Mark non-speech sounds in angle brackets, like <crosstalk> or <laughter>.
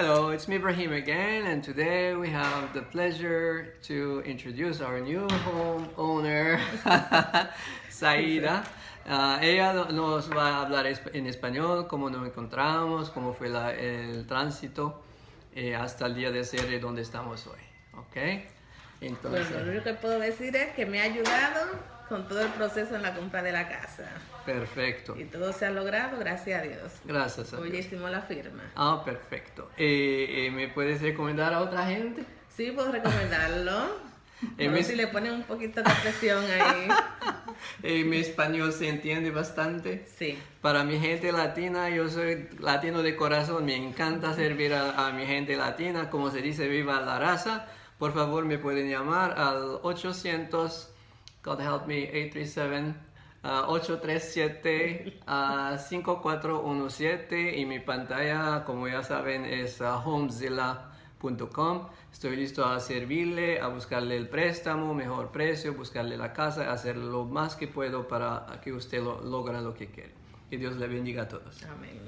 Hello, it's me Ibrahim again, and today we have the pleasure to introduce our new home owner, <laughs> Saida. Uh, ella nos va a hablar en español, cómo nos encontramos, cómo fue la, el tránsito eh, hasta el día de ser donde estamos hoy. ¿Ok? Entonces, bueno, lo único que puedo decir es que me ha ayudado con todo el proceso en la compra de la casa. Perfecto. Y todo se ha logrado, gracias a Dios. Gracias a Hoy hicimos la firma. Ah, perfecto. Eh, eh, ¿Me puedes recomendar a otra gente? Sí, puedo recomendarlo. <laughs> A ver si le ponen un poquito de presión ahí. <laughs> Eh, mi español se entiende bastante. Sí. Para mi gente latina, yo soy latino de corazón. Me encanta servir a, a mi gente latina. Como se dice, viva la raza. Por favor, me pueden llamar al 800 God help me, 837 837 5417 y mi pantalla, como ya saben, es uh, homezilla.com. Estoy listo a servirle, a buscarle el préstamo, mejor precio, buscarle la casa, hacer lo más que puedo para que usted lo, logre lo que quiere. Que Dios le bendiga a todos. Amén.